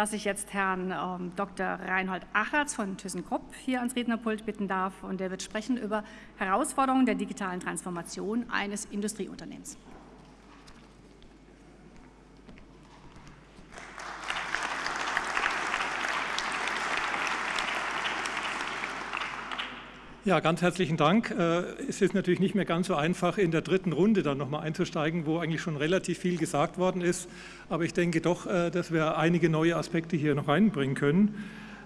dass ich jetzt Herrn ähm, Dr. Reinhold Achertz von ThyssenKrupp hier ans Rednerpult bitten darf und der wird sprechen über Herausforderungen der digitalen Transformation eines Industrieunternehmens. Ja, ganz herzlichen Dank. Äh, es ist natürlich nicht mehr ganz so einfach, in der dritten Runde dann nochmal einzusteigen, wo eigentlich schon relativ viel gesagt worden ist. Aber ich denke doch, äh, dass wir einige neue Aspekte hier noch reinbringen können.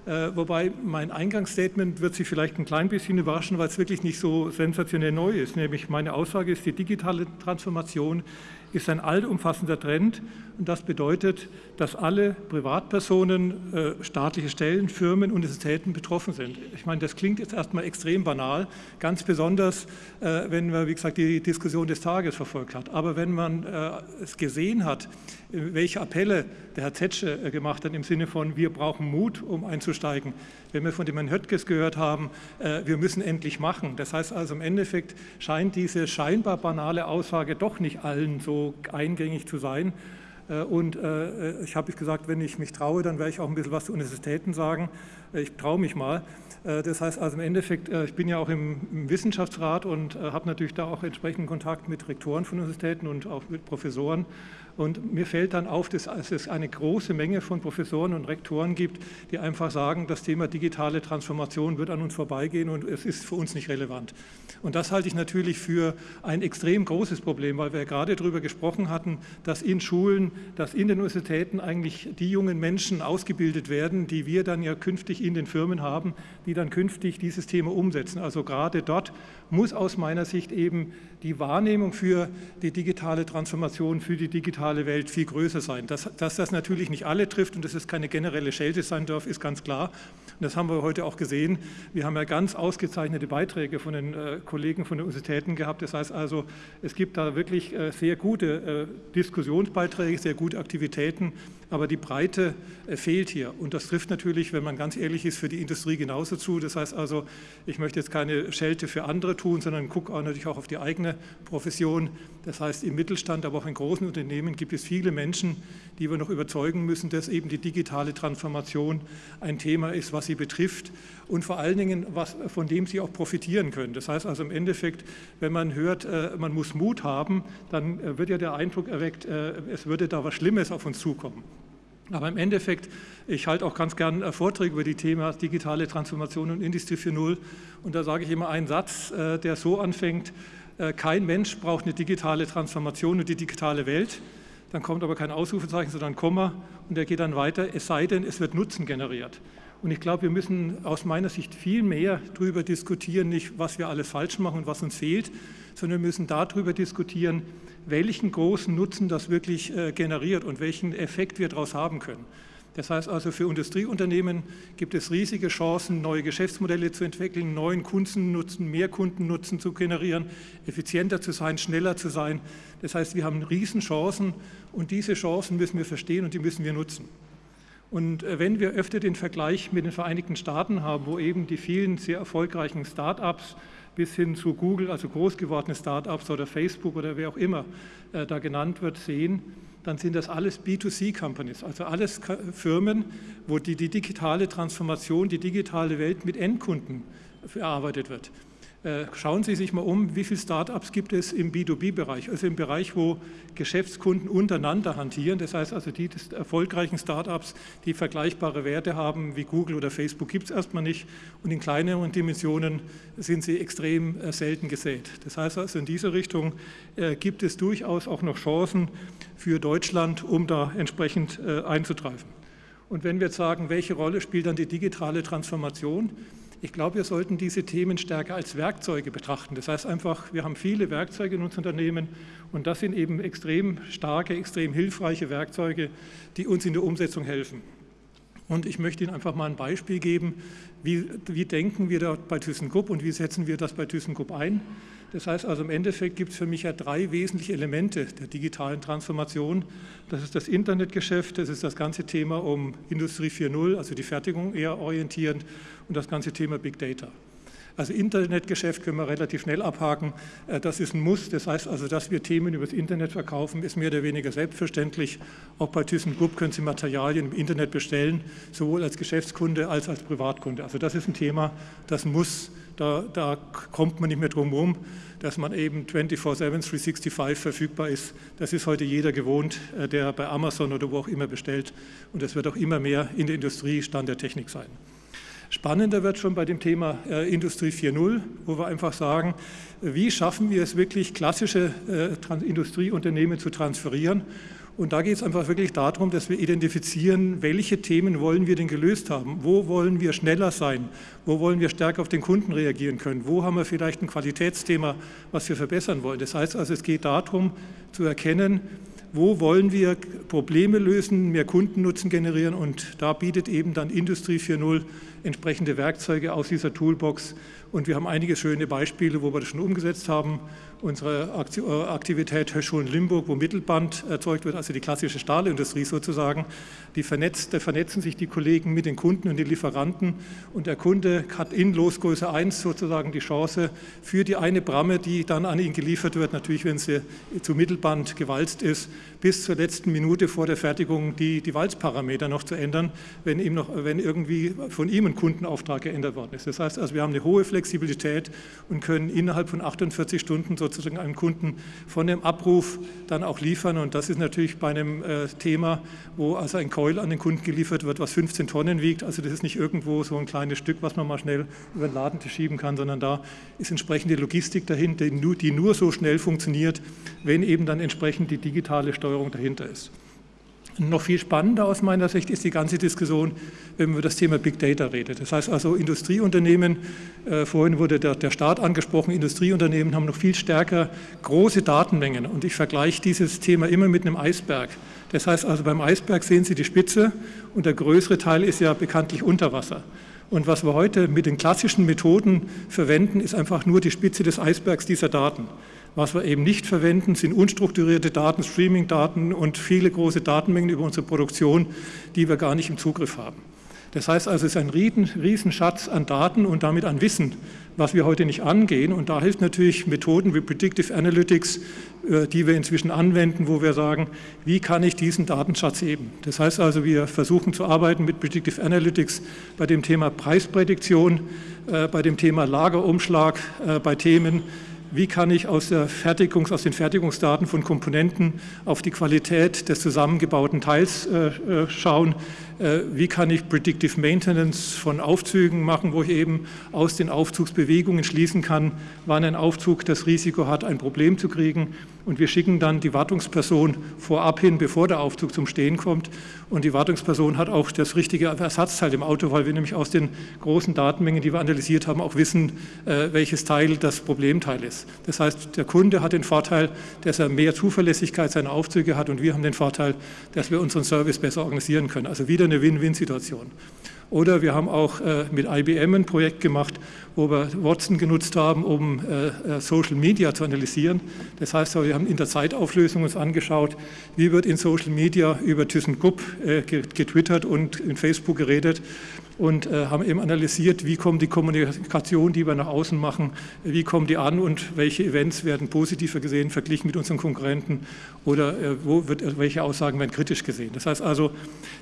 Äh, wobei mein Eingangsstatement wird Sie vielleicht ein klein bisschen überraschen, weil es wirklich nicht so sensationell neu ist. Nämlich meine Aussage ist, die digitale Transformation ist ein allumfassender Trend und das bedeutet, dass alle Privatpersonen, äh, staatliche Stellen, Firmen, Universitäten betroffen sind. Ich meine, das klingt jetzt erstmal extrem banal, ganz besonders, äh, wenn man, wie gesagt, die Diskussion des Tages verfolgt hat. Aber wenn man es gesehen hat, welche Appelle der Herr Zetsche gemacht hat im Sinne von, wir brauchen Mut, um einzusteigen, wenn wir von dem Herrn Höttges gehört haben, äh, wir müssen endlich machen. Das heißt also im Endeffekt scheint diese scheinbar banale Aussage doch nicht allen so eingängig zu sein. Äh, und äh, ich habe gesagt, wenn ich mich traue, dann werde ich auch ein bisschen was zu Universitäten sagen. Ich traue mich mal. Das heißt also im Endeffekt, ich bin ja auch im Wissenschaftsrat und habe natürlich da auch entsprechenden Kontakt mit Rektoren von Universitäten und auch mit Professoren. Und mir fällt dann auf, dass es eine große Menge von Professoren und Rektoren gibt, die einfach sagen, das Thema digitale Transformation wird an uns vorbeigehen und es ist für uns nicht relevant. Und das halte ich natürlich für ein extrem großes Problem, weil wir gerade darüber gesprochen hatten, dass in Schulen, dass in den Universitäten eigentlich die jungen Menschen ausgebildet werden, die wir dann ja künftig in den Firmen haben, die dann künftig dieses Thema umsetzen. Also gerade dort muss aus meiner Sicht eben die Wahrnehmung für die digitale Transformation, für die digitale Welt viel größer sein. Dass, dass das natürlich nicht alle trifft und dass es keine generelle Schelte sein darf, ist ganz klar. Und das haben wir heute auch gesehen. Wir haben ja ganz ausgezeichnete Beiträge von den äh, Kollegen von den Universitäten gehabt. Das heißt also, es gibt da wirklich äh, sehr gute äh, Diskussionsbeiträge, sehr gute Aktivitäten, aber die Breite äh, fehlt hier. Und das trifft natürlich, wenn man ganz ehrlich ist, für die Industrie genauso zu. Das heißt also, ich möchte jetzt keine Schelte für andere tun, sondern gucke auch natürlich auch auf die eigene Profession. Das heißt, im Mittelstand, aber auch in großen Unternehmen gibt es viele Menschen, die wir noch überzeugen müssen, dass eben die digitale Transformation ein Thema ist, was sie betrifft und vor allen Dingen, was, von dem sie auch profitieren können. Das heißt also im Endeffekt, wenn man hört, äh, man muss Mut haben, dann äh, wird ja der Eindruck erweckt, es würde da was Schlimmes auf uns zukommen. Aber im Endeffekt, ich halte auch ganz gern äh, Vorträge über die Thema digitale Transformation und Industrie 4.0 und da sage ich immer einen Satz, äh, der so anfängt, äh, kein Mensch braucht eine digitale Transformation und die digitale Welt, dann kommt aber kein Ausrufezeichen, sondern Komma und der geht dann weiter, es sei denn, es wird Nutzen generiert. Und ich glaube, wir müssen aus meiner Sicht viel mehr darüber diskutieren, nicht was wir alles falsch machen und was uns fehlt, sondern wir müssen darüber diskutieren, welchen großen Nutzen das wirklich äh, generiert und welchen Effekt wir daraus haben können. Das heißt also, für Industrieunternehmen gibt es riesige Chancen, neue Geschäftsmodelle zu entwickeln, neuen Kundennutzen, mehr Kundennutzen zu generieren, effizienter zu sein, schneller zu sein. Das heißt, wir haben Riesenchancen und diese Chancen müssen wir verstehen und die müssen wir nutzen. Und äh, wenn wir öfter den Vergleich mit den Vereinigten Staaten haben, wo eben die vielen sehr erfolgreichen Start-ups bis hin zu Google, also groß gewordene Start-ups oder Facebook oder wer auch immer äh, da genannt wird, sehen, dann sind das alles B2C-Companies, also alles Firmen, wo die, die digitale Transformation, die digitale Welt mit Endkunden verarbeitet wird. Äh, schauen Sie sich mal um, wie viele Startups gibt es im B2B-Bereich, also im Bereich, wo Geschäftskunden untereinander hantieren. Das heißt also, die erfolgreichen Startups, die vergleichbare Werte haben wie Google oder Facebook, gibt es erstmal nicht. Und in kleineren Dimensionen sind sie extrem äh, selten gesät. Das heißt also, in dieser Richtung äh, gibt es durchaus auch noch Chancen für Deutschland, um da entsprechend einzutreiben. Und wenn wir jetzt sagen, welche Rolle spielt dann die digitale Transformation, ich glaube, wir sollten diese Themen stärker als Werkzeuge betrachten. Das heißt einfach, wir haben viele Werkzeuge in unseren Unternehmen und das sind eben extrem starke, extrem hilfreiche Werkzeuge, die uns in der Umsetzung helfen. Und ich möchte Ihnen einfach mal ein Beispiel geben, wie, wie denken wir da bei ThyssenKrupp und wie setzen wir das bei ThyssenKrupp ein. Das heißt also im Endeffekt gibt es für mich ja drei wesentliche Elemente der digitalen Transformation. Das ist das Internetgeschäft, das ist das ganze Thema um Industrie 4.0, also die Fertigung eher orientierend und das ganze Thema Big Data. Also Internetgeschäft können wir relativ schnell abhaken. Äh, das ist ein Muss. Das heißt also, dass wir Themen über das Internet verkaufen, ist mehr oder weniger selbstverständlich. Auch bei ThyssenKrupp können Sie Materialien im Internet bestellen, sowohl als Geschäftskunde als als Privatkunde. Also das ist ein Thema, das muss, da, da kommt man nicht mehr drum herum, dass man eben 24-7, 365 verfügbar ist. Das ist heute jeder gewohnt, äh, der bei Amazon oder wo auch immer bestellt. Und das wird auch immer mehr in der Industrie Stand der Technik sein. Spannender wird schon bei dem Thema äh, Industrie 4.0, wo wir einfach sagen, wie schaffen wir es wirklich, klassische äh, Industrieunternehmen zu transferieren. Und da geht es einfach wirklich darum, dass wir identifizieren, welche Themen wollen wir denn gelöst haben, wo wollen wir schneller sein, wo wollen wir stärker auf den Kunden reagieren können, wo haben wir vielleicht ein Qualitätsthema, was wir verbessern wollen. Das heißt also, es geht darum zu erkennen, wo wollen wir Probleme lösen, mehr Kundennutzen generieren und da bietet eben dann Industrie 4.0 entsprechende Werkzeuge aus dieser Toolbox. Und wir haben einige schöne Beispiele, wo wir das schon umgesetzt haben. Unsere äh, Aktivität Höschschulen-Limburg, wo Mittelband erzeugt wird, also die klassische Stahlindustrie sozusagen, die vernetzt, da vernetzen sich die Kollegen mit den Kunden und den Lieferanten. Und der Kunde hat in Losgröße 1 sozusagen die Chance für die eine Bramme, die dann an ihn geliefert wird, natürlich wenn sie zu Mittelband gewalzt ist, bis zur letzten Minute vor der Fertigung die, die Walzparameter noch zu ändern, wenn, ihm noch, wenn irgendwie von ihm ein Kundenauftrag geändert worden ist. Das heißt also, wir haben eine hohe Flexibilität und können innerhalb von 48 Stunden sozusagen einem Kunden von dem Abruf dann auch liefern. Und das ist natürlich bei einem äh, Thema, wo also ein Coil an den Kunden geliefert wird, was 15 Tonnen wiegt. Also das ist nicht irgendwo so ein kleines Stück, was man mal schnell über den Laden schieben kann, sondern da ist entsprechende Logistik dahinter, die nur so schnell funktioniert, wenn eben dann entsprechend die digitale Steuerung dahinter ist. Noch viel spannender aus meiner Sicht ist die ganze Diskussion, wenn man über das Thema Big Data redet. Das heißt also Industrieunternehmen, äh, vorhin wurde der, der Staat angesprochen, Industrieunternehmen haben noch viel stärker große Datenmengen und ich vergleiche dieses Thema immer mit einem Eisberg. Das heißt also beim Eisberg sehen Sie die Spitze und der größere Teil ist ja bekanntlich unter Wasser. Und was wir heute mit den klassischen Methoden verwenden, ist einfach nur die Spitze des Eisbergs dieser Daten. Was wir eben nicht verwenden, sind unstrukturierte Daten, Streaming-Daten und viele große Datenmengen über unsere Produktion, die wir gar nicht im Zugriff haben. Das heißt also, es ist ein Riesenschatz an Daten und damit an Wissen, was wir heute nicht angehen. Und da hilft natürlich Methoden wie Predictive Analytics, äh, die wir inzwischen anwenden, wo wir sagen, wie kann ich diesen Datenschatz heben? Das heißt also, wir versuchen zu arbeiten mit Predictive Analytics bei dem Thema Preisprädiktion, äh, bei dem Thema Lagerumschlag, äh, bei Themen wie kann ich aus, Fertigungs-, aus, den Fertigungsdaten von Komponenten auf die Qualität des zusammengebauten Teils äh, äh, schauen, wie kann ich Predictive Maintenance von Aufzügen machen, wo ich eben aus den Aufzugsbewegungen schließen kann, wann ein Aufzug das Risiko hat, ein Problem zu kriegen. Und wir schicken dann die Wartungsperson vorab hin, bevor der Aufzug zum Stehen kommt. Und die Wartungsperson hat auch das richtige Ersatzteil im Auto, weil wir nämlich aus den großen Datenmengen, die wir analysiert haben, auch wissen, äh, welches Teil das Problemteil ist. Das heißt, der Kunde hat den Vorteil, dass er mehr Zuverlässigkeit seiner Aufzüge hat und wir haben den Vorteil, dass wir unseren Service besser organisieren können. Also wieder eine Win-Win-Situation. Oder wir haben auch äh, mit IBM ein Projekt gemacht, wo wir Watson genutzt haben, um äh, äh, Social Media zu analysieren. Das heißt, wir haben in der Zeitauflösung uns angeschaut, wie wird in Social Media über ThyssenKrupp getwittert und in Facebook geredet und äh, haben eben analysiert, wie kommt die Kommunikation, die wir nach außen machen, wie kommen die an und welche Events werden positiver gesehen, verglichen mit unseren Konkurrenten oder äh, wo wird, äh, welche Aussagen werden kritisch gesehen. Das heißt also,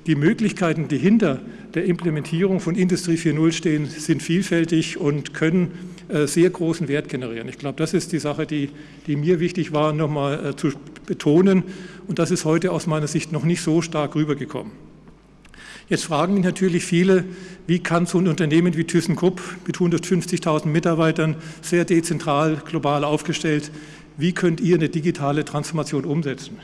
die Möglichkeiten, die hinter der Implementierung von Industrie 4.0 stehen, sind vielfältig und können äh, sehr großen Wert generieren. Ich glaube, das ist die Sache, die, die mir wichtig war, nochmal äh, zu betonen und das ist heute aus meiner Sicht noch nicht so stark rübergekommen. Jetzt fragen mich natürlich viele, wie kann so ein Unternehmen wie ThyssenKrupp mit 150.000 Mitarbeitern, sehr dezentral, global aufgestellt, wie könnt ihr eine digitale Transformation umsetzen?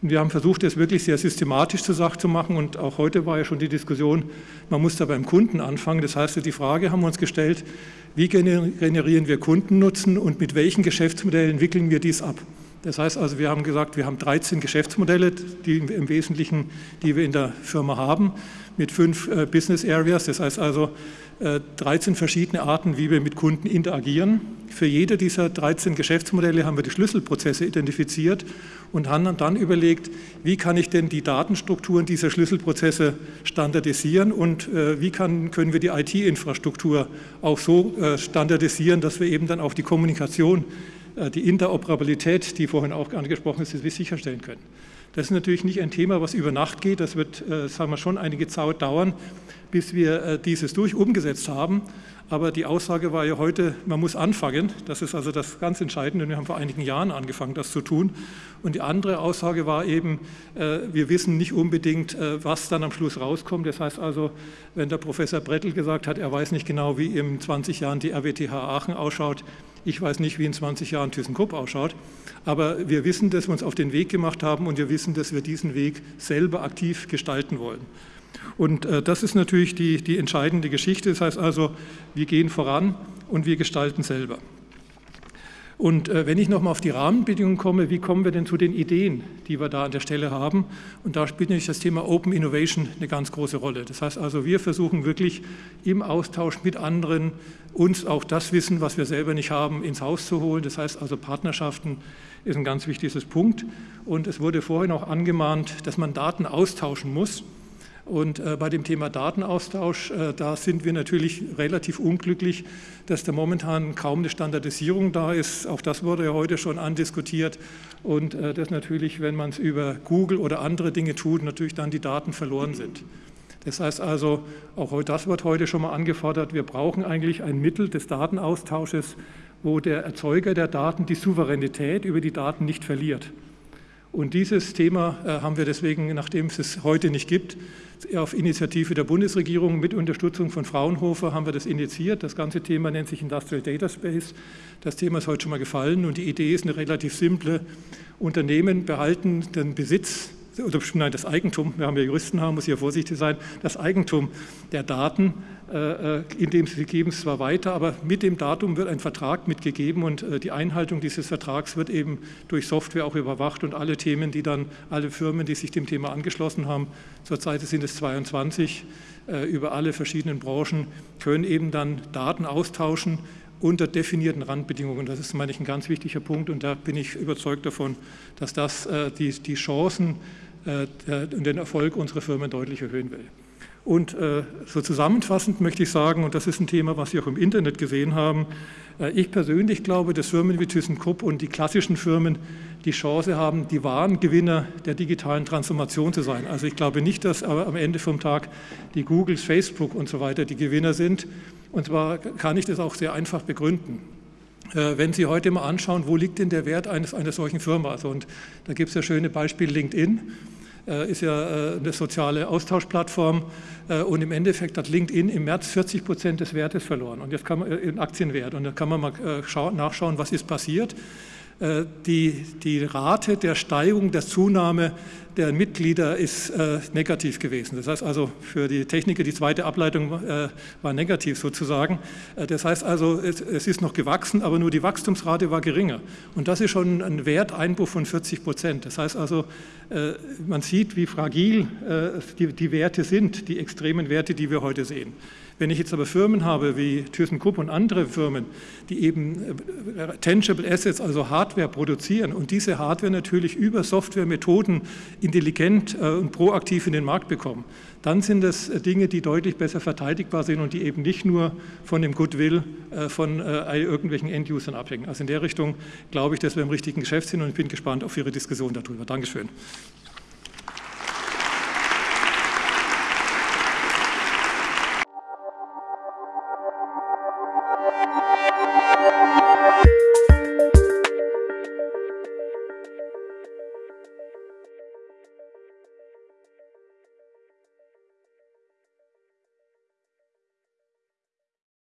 Und wir haben versucht, das wirklich sehr systematisch zur Sache zu machen und auch heute war ja schon die Diskussion, man muss da beim Kunden anfangen. Das heißt, die Frage haben wir uns gestellt, wie generieren wir Kundennutzen und mit welchen Geschäftsmodellen wickeln wir dies ab? Das heißt also, wir haben gesagt, wir haben 13 Geschäftsmodelle, die im Wesentlichen, die wir in der Firma haben, mit fünf äh, Business Areas. Das heißt also, 13 äh, verschiedene Arten, wie wir mit Kunden interagieren. Für jede dieser 13 Geschäftsmodelle haben wir die Schlüsselprozesse identifiziert und haben dann überlegt, wie kann ich denn die Datenstrukturen dieser Schlüsselprozesse standardisieren und äh, wie kann, können wir die IT-Infrastruktur auch so standardisieren, dass wir eben dann auch die Kommunikation, die Interoperabilität, die vorhin auch angesprochen ist, sicherstellen können. Das ist natürlich nicht ein Thema, was über Nacht geht. Das wird, sagen wir, schon einige Zeit dauern bis wir äh, dieses durch umgesetzt haben. Aber die Aussage war ja heute, man muss anfangen. Das ist also das ganz Entscheidende. Wir haben vor einigen Jahren angefangen, das zu tun. Und die andere Aussage war eben, äh, wir wissen nicht unbedingt, äh, was dann am Schluss rauskommt. Das heißt also, wenn der Professor Brettel gesagt hat, er weiß nicht genau, wie in 20 Jahren die RWTH Aachen ausschaut, ich weiß nicht, wie in 20 Jahren ThyssenKrupp ausschaut, aber wir wissen, dass wir uns auf den Weg gemacht haben und wir wissen, dass wir diesen Weg selber aktiv gestalten wollen. Und äh, das ist natürlich die, die entscheidende Geschichte. Das heißt also, wir gehen voran und wir gestalten selber. Und äh, wenn ich nochmal auf die Rahmenbedingungen komme, wie kommen wir denn zu den Ideen, die wir da an der Stelle haben? Und da spielt natürlich das Thema Open Innovation eine ganz große Rolle. Das heißt also, wir versuchen wirklich im Austausch mit anderen uns auch das Wissen, was wir selber nicht haben, ins Haus zu holen. Das heißt also, Partnerschaften ist ein ganz wichtiges Punkt. Und es wurde vorhin auch angemahnt, dass man Daten austauschen muss. Und äh, bei dem Thema Datenaustausch, äh, da sind wir natürlich relativ unglücklich, dass da momentan kaum eine Standardisierung da ist. Auch das wurde ja heute schon andiskutiert. Und äh, dass natürlich, wenn man es über Google oder andere Dinge tut, natürlich dann die Daten verloren sind. Das heißt also, auch das wird heute schon mal angefordert, wir brauchen eigentlich ein Mittel des Datenaustausches, wo der Erzeuger der Daten die Souveränität über die Daten nicht verliert. Und dieses Thema äh, haben wir deswegen, nachdem es es heute nicht gibt, auf Initiative der Bundesregierung mit Unterstützung von Fraunhofer haben wir das initiiert. Das ganze Thema nennt sich Industrial Data Space. Das Thema ist heute schon mal gefallen und die Idee ist eine relativ simple. Unternehmen behalten den Besitz oder nein, das Eigentum, wir haben ja Juristen haben, muss hier vorsichtig sein, das Eigentum der Daten, äh, äh, indem sie geben es zwar weiter, aber mit dem Datum wird ein Vertrag mitgegeben und äh, die Einhaltung dieses Vertrags wird eben durch Software auch überwacht und alle Themen, die dann, alle Firmen, die sich dem Thema angeschlossen haben, zurzeit sind es 22, über alle verschiedenen Branchen, können eben dann Daten austauschen unter definierten Randbedingungen. Das ist, meine ich, ein ganz wichtiger Punkt und da bin ich überzeugt davon, dass das die, die Chancen und den Erfolg unserer Firmen deutlich erhöhen will. Und äh, so zusammenfassend möchte ich sagen, und das ist ein Thema, was Sie auch im Internet gesehen haben, äh, ich persönlich glaube, dass Firmen wie ThyssenKrupp und die klassischen Firmen die Chance haben, die wahren Gewinner der digitalen Transformation zu sein. Also ich glaube nicht, dass am Ende vom Tag die Googles, Facebook und so weiter die Gewinner sind. Und zwar kann ich das auch sehr einfach begründen. Wenn Sie heute mal anschauen, wo liegt denn der Wert eines, einer solchen Firma? Also, und da gibt es ja schöne Beispiele LinkedIn. Äh, ist ja äh, eine soziale Austauschplattform äh, und im Endeffekt hat LinkedIn im März 40 Prozent des Wertes verloren und jetzt kann man in Aktienwert und da kann man mal nachschauen, was ist passiert. Die, die Rate der Steigung, der Zunahme der Mitglieder ist äh, negativ gewesen. Das heißt also für die Techniker, die zweite Ableitung äh, war negativ sozusagen. Äh, das heißt also, es, es, ist noch gewachsen, aber nur die Wachstumsrate war geringer. Und das ist schon ein Werteinbruch von 40 Prozent. Das heißt also, äh, man sieht, wie fragil äh, die, die Werte sind, die extremen Werte, die wir heute sehen. Wenn ich jetzt aber Firmen habe wie ThyssenKrupp und andere Firmen, die eben äh, Tangible Assets, also Hardware produzieren und diese Hardware natürlich über Softwaremethoden intelligent äh, und proaktiv in den Markt bekommen, dann sind das äh, Dinge, die deutlich besser verteidigbar sind und die eben nicht nur von dem Goodwill von irgendwelchen End-Usern abhängen. Also in der Richtung glaube ich, dass wir im richtigen Geschäft sind und ich bin gespannt auf Ihre Diskussion darüber. Dankeschön.